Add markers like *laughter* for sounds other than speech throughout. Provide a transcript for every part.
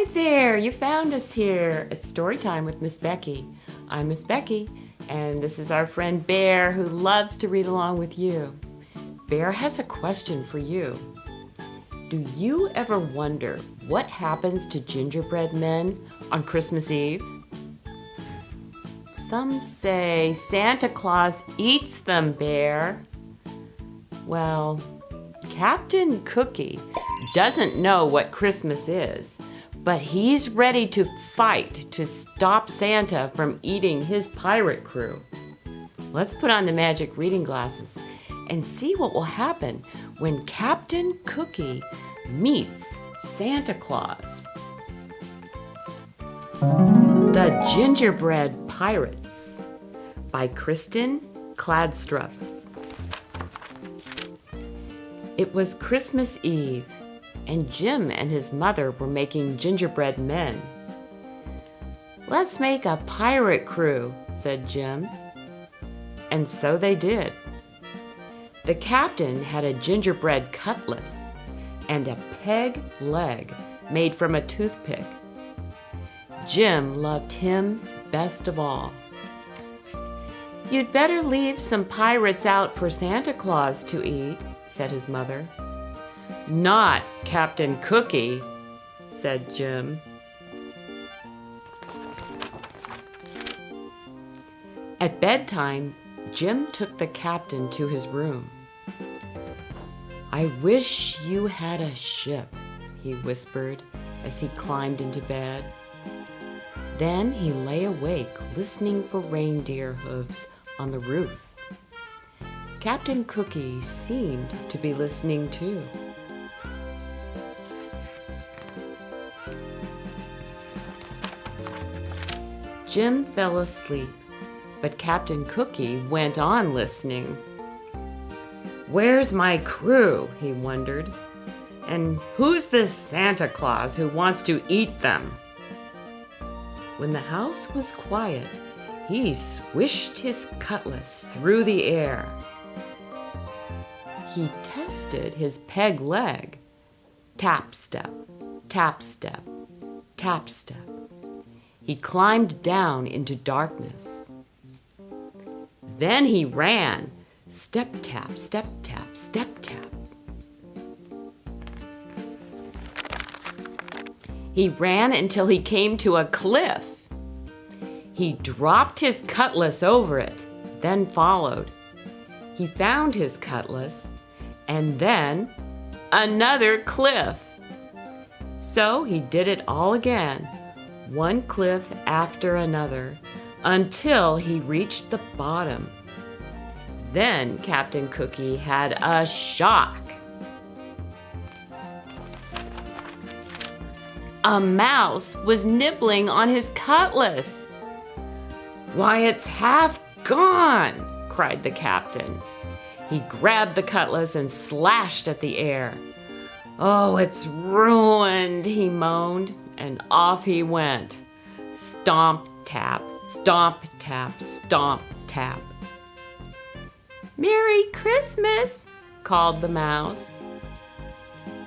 Hi there, you found us here. It's story time with Miss Becky. I'm Miss Becky, and this is our friend Bear who loves to read along with you. Bear has a question for you. Do you ever wonder what happens to gingerbread men on Christmas Eve? Some say Santa Claus eats them, Bear. Well, Captain Cookie doesn't know what Christmas is, but he's ready to fight to stop Santa from eating his pirate crew. Let's put on the magic reading glasses and see what will happen when Captain Cookie meets Santa Claus. The Gingerbread Pirates by Kristin Kladstrup. It was Christmas Eve, and Jim and his mother were making gingerbread men. Let's make a pirate crew, said Jim. And so they did. The captain had a gingerbread cutlass and a peg leg made from a toothpick. Jim loved him best of all. You'd better leave some pirates out for Santa Claus to eat, said his mother. Not Captain Cookie, said Jim. At bedtime, Jim took the captain to his room. I wish you had a ship, he whispered as he climbed into bed. Then he lay awake listening for reindeer hooves on the roof. Captain Cookie seemed to be listening too. Jim fell asleep, but Captain Cookie went on listening. Where's my crew? he wondered. And who's this Santa Claus who wants to eat them? When the house was quiet, he swished his cutlass through the air. He tested his peg leg. Tap step, tap step, tap step. He climbed down into darkness. Then he ran. Step tap, step tap, step tap. He ran until he came to a cliff. He dropped his cutlass over it, then followed. He found his cutlass, and then another cliff. So he did it all again, one cliff after another, until he reached the bottom. Then Captain Cookie had a shock. A mouse was nibbling on his cutlass. Why, it's half gone, cried the captain. He grabbed the cutlass and slashed at the air. Oh, it's ruined, he moaned, and off he went. Stomp, tap, stomp, tap, stomp, tap. Merry Christmas, called the mouse.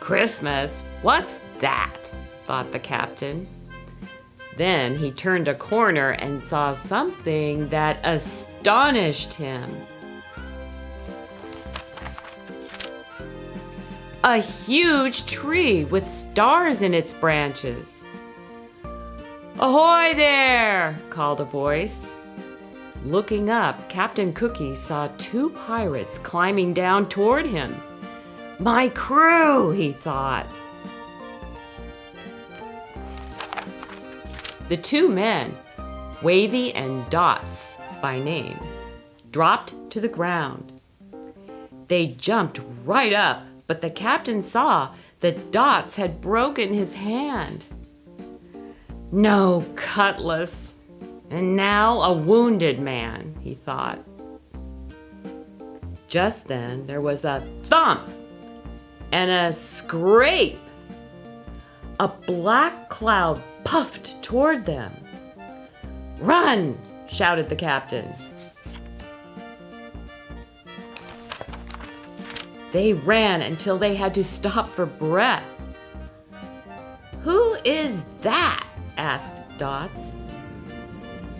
Christmas? What's that? thought the captain. Then he turned a corner and saw something that astonished him. A huge tree with stars in its branches. Ahoy there! called a voice. Looking up, Captain Cookie saw two pirates climbing down toward him. My crew, he thought. The two men, Wavy and Dots by name, dropped to the ground. They jumped right up, but the captain saw that Dots had broken his hand. No cutlass, and now a wounded man, he thought. Just then there was a thump and a scrape. A black cloud puffed toward them. Run! shouted the captain. They ran until they had to stop for breath. Who is that? Asked Dots.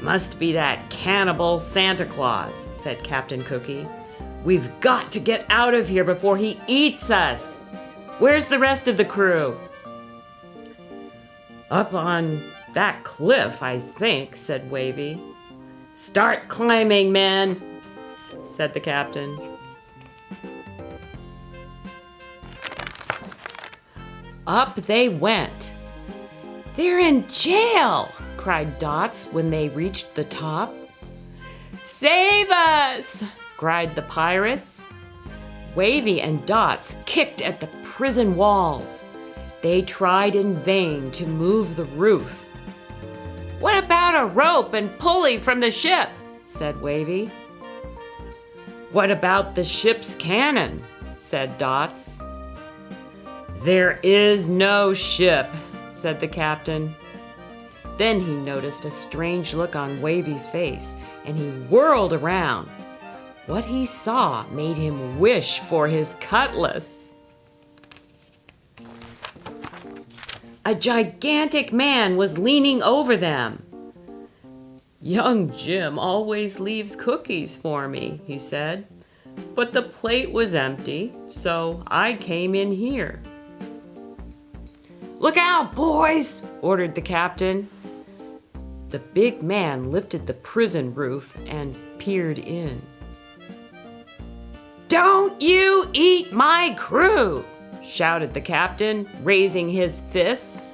Must be that cannibal Santa Claus, said Captain Cookie. We've got to get out of here before he eats us. Where's the rest of the crew? Up on that cliff, I think, said Wavy. Start climbing, men, said the captain. Up they went. They're in jail, cried Dots when they reached the top. Save us, cried the pirates. Wavy and Dots kicked at the prison walls. They tried in vain to move the roof. What about a rope and pulley from the ship? said Wavy. What about the ship's cannon? said Dots. There is no ship, said the captain. Then he noticed a strange look on Wavy's face, and he whirled around. What he saw made him wish for his cutlass. A gigantic man was leaning over them. Young Jim always leaves cookies for me, he said. But the plate was empty, so I came in here. Look out, boys, ordered the captain. The big man lifted the prison roof and peered in. Don't you eat my crew, shouted the captain, raising his fists.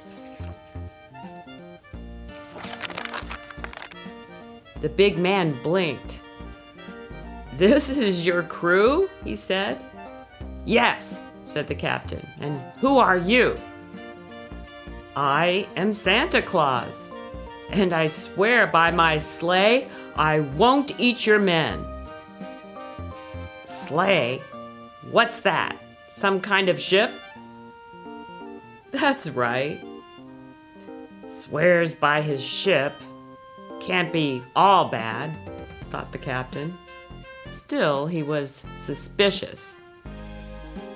The big man blinked. This is your crew? he said. Yes, said the captain. And who are you? I am Santa Claus, and I swear by my sleigh I won't eat your men. Sleigh? What's that? Some kind of ship? That's right. Swears by his ship. Can't be all bad, thought the captain. Still, he was suspicious.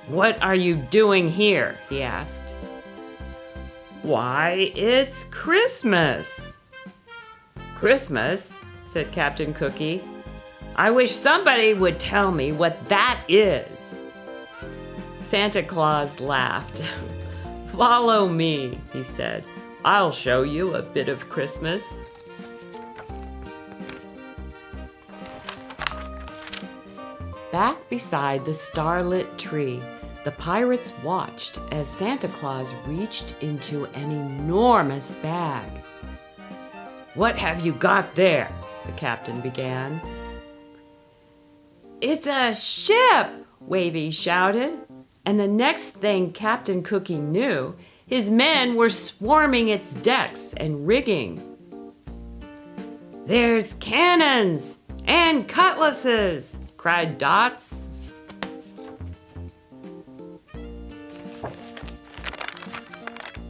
What are you doing here? he asked. Why, it's Christmas. Christmas, said Captain Cookie. I wish somebody would tell me what that is. Santa Claus laughed. *laughs* Follow me, he said. I'll show you a bit of Christmas. Back beside the starlit tree, the pirates watched as Santa Claus reached into an enormous bag. What have you got there? the captain began. It's a ship, Wavy shouted. And the next thing Captain Cookie knew, his men were swarming its decks and rigging. There's cannons and cutlasses, cried Dots.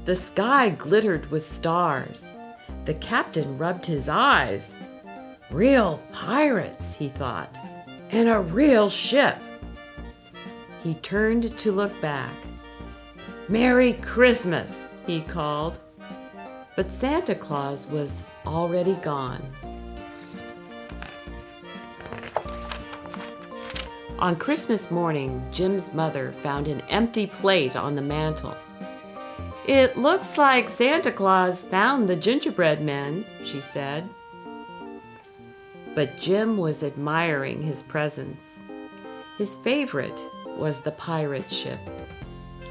The sky glittered with stars. The captain rubbed his eyes. Real pirates, he thought, and a real ship. He turned to look back. Merry Christmas, he called. But Santa Claus was already gone. On Christmas morning, Jim's mother found an empty plate on the mantel. It looks like Santa Claus found the gingerbread men, she said. But Jim was admiring his presents. His favorite was the pirate ship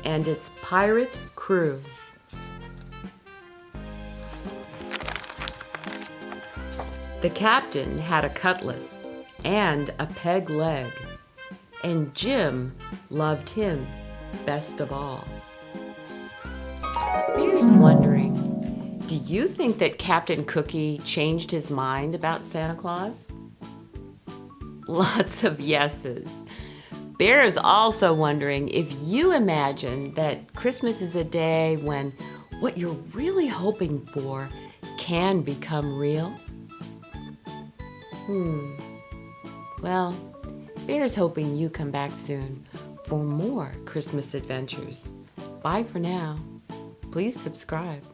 and its pirate crew. The captain had a cutlass and a peg leg, and Jim loved him best of all. Wondering, do you think that Captain Cookie changed his mind about Santa Claus? *laughs* Lots of yeses. Bear is also wondering if you imagine that Christmas is a day when what you're really hoping for can become real. Hmm. Well, Bear's hoping you come back soon for more Christmas adventures. Bye for now please subscribe.